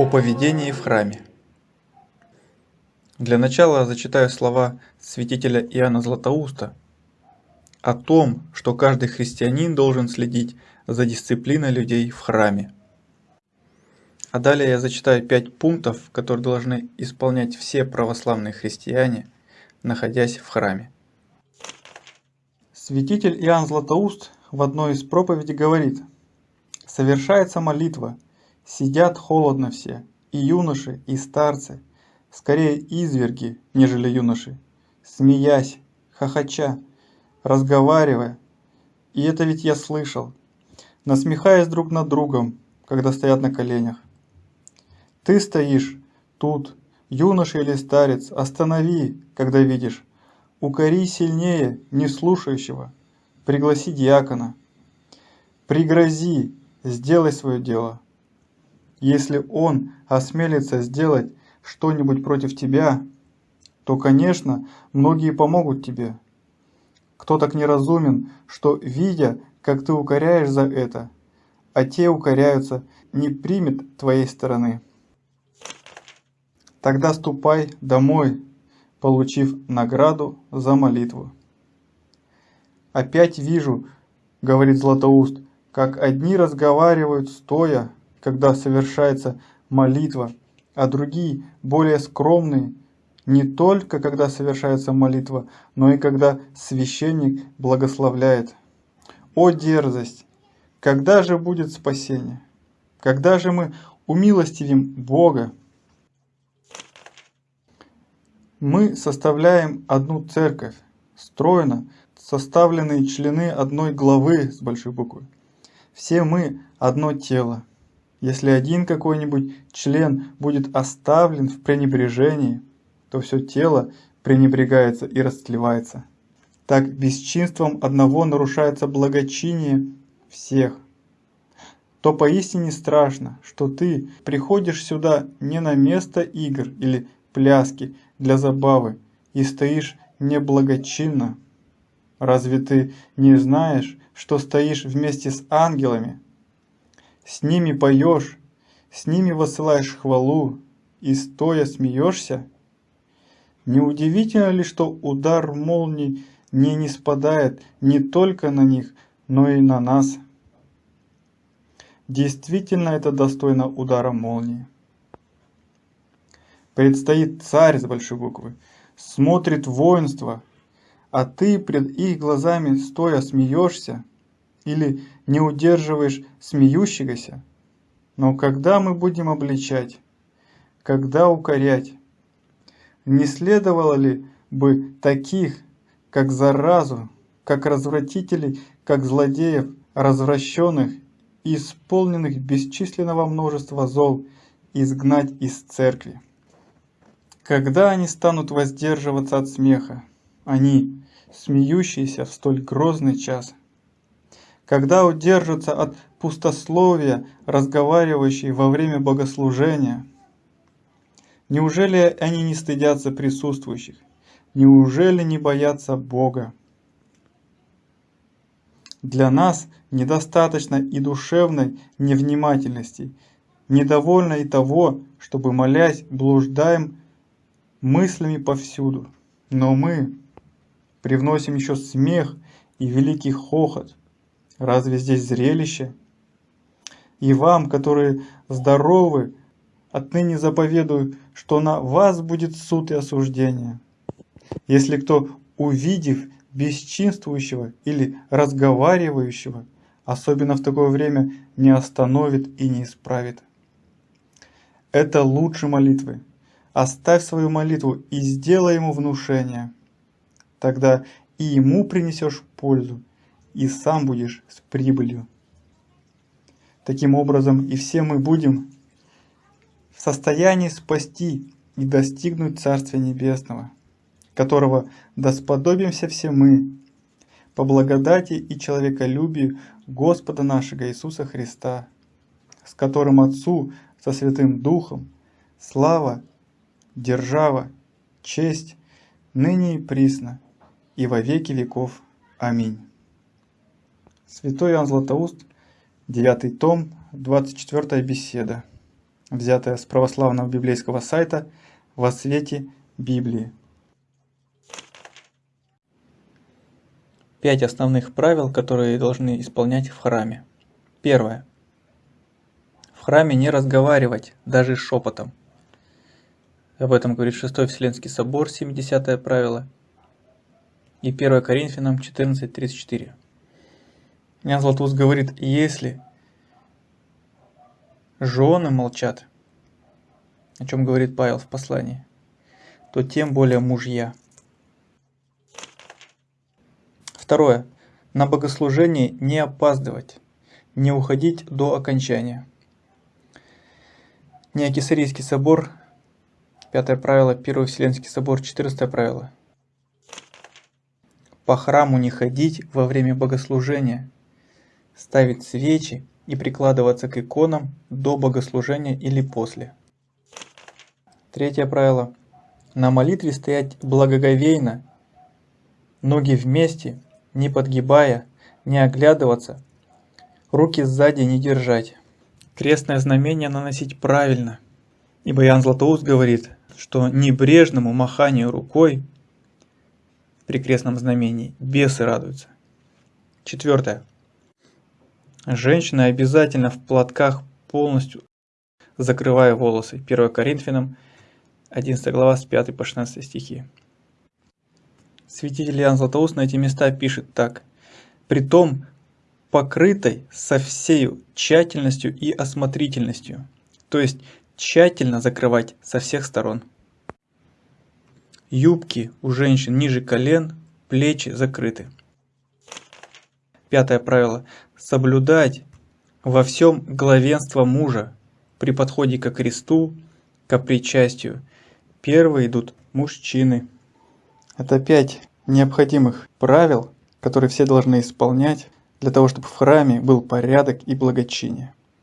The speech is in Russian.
О поведении в храме. Для начала зачитаю слова святителя Иоанна Златоуста о том, что каждый христианин должен следить за дисциплиной людей в храме. А далее я зачитаю пять пунктов, которые должны исполнять все православные христиане, находясь в храме. Святитель Иоанн Златоуст в одной из проповедей говорит, «Совершается молитва – Сидят холодно все, и юноши, и старцы, скорее изверги, нежели юноши, смеясь, хохоча, разговаривая. И это ведь я слышал, насмехаясь друг над другом, когда стоят на коленях. Ты стоишь тут, юноша или старец, останови, когда видишь, укори сильнее не слушающего, пригласи диакона, пригрози, сделай свое дело. Если он осмелится сделать что-нибудь против тебя, то, конечно, многие помогут тебе. Кто так неразумен, что, видя, как ты укоряешь за это, а те укоряются, не примет твоей стороны. Тогда ступай домой, получив награду за молитву. Опять вижу, говорит Златоуст, как одни разговаривают стоя, когда совершается молитва, а другие, более скромные, не только когда совершается молитва, но и когда священник благословляет. О дерзость! Когда же будет спасение? Когда же мы умилостивим Бога? Мы составляем одну церковь, стройно составленные члены одной главы с большой буквы. Все мы одно тело. Если один какой-нибудь член будет оставлен в пренебрежении, то все тело пренебрегается и растлевается. Так бесчинством одного нарушается благочиние всех. То поистине страшно, что ты приходишь сюда не на место игр или пляски для забавы и стоишь неблагочинно. Разве ты не знаешь, что стоишь вместе с ангелами, с ними поешь, с ними высылаешь хвалу, и стоя смеешься? Неудивительно ли, что удар молнии не не спадает не только на них, но и на нас? Действительно это достойно удара молнии. Предстоит царь с большой буквы, смотрит воинство, а ты пред их глазами стоя смеешься или не удерживаешь смеющегося? Но когда мы будем обличать? Когда укорять? Не следовало ли бы таких, как заразу, как развратителей, как злодеев, развращенных и исполненных бесчисленного множества зол, изгнать из церкви? Когда они станут воздерживаться от смеха, они, смеющиеся в столь грозный час – когда удержатся от пустословия, разговаривающие во время богослужения? Неужели они не стыдятся присутствующих? Неужели не боятся Бога? Для нас недостаточно и душевной невнимательности, недовольно и того, чтобы, молясь, блуждаем мыслями повсюду. Но мы привносим еще смех и великий хохот, Разве здесь зрелище? И вам, которые здоровы, отныне заповедую, что на вас будет суд и осуждение. Если кто, увидев бесчинствующего или разговаривающего, особенно в такое время, не остановит и не исправит. Это лучше молитвы. Оставь свою молитву и сделай ему внушение. Тогда и ему принесешь пользу, и сам будешь с прибылью. Таким образом и все мы будем в состоянии спасти и достигнуть Царствия Небесного, которого досподобимся все мы, по благодати и человеколюбию Господа нашего Иисуса Христа, с которым Отцу со Святым Духом слава, держава, честь, ныне и присно, и во веки веков. Аминь. Святой Иоанн Златоуст, 9 том, 24 беседа. взятое с православного библейского сайта «Во свете Библии». Пять основных правил, которые должны исполнять в храме. Первое. В храме не разговаривать, даже шепотом. Об этом говорит 6 Вселенский собор, 70 правило. И 1 Коринфянам 14.34. Ян Златоуст говорит, если жены молчат, о чем говорит Павел в послании, то тем более мужья. Второе. На богослужение не опаздывать, не уходить до окончания. Неокисарийский собор, пятое правило, Первый Вселенский собор, четырнадцатое правило. По храму не ходить во время богослужения, ставить свечи и прикладываться к иконам до богослужения или после. Третье правило. На молитве стоять благоговейно, ноги вместе не подгибая, не оглядываться, руки сзади не держать. Крестное знамение наносить правильно, ибо Ян Златоуст говорит, что небрежному маханию рукой при крестном знамении бесы радуются. Четвертое. Женщины обязательно в платках полностью закрывая волосы. 1 Коринфянам 11 глава с 5 по 16 стихи. Святитель Иоанн Златоуст на эти места пишет так. «Притом покрытой со всею тщательностью и осмотрительностью». То есть тщательно закрывать со всех сторон. Юбки у женщин ниже колен, плечи закрыты. Пятое правило. Соблюдать во всем главенство мужа при подходе к кресту, к причастию. Первые идут мужчины. Это пять необходимых правил, которые все должны исполнять для того, чтобы в храме был порядок и благочиние.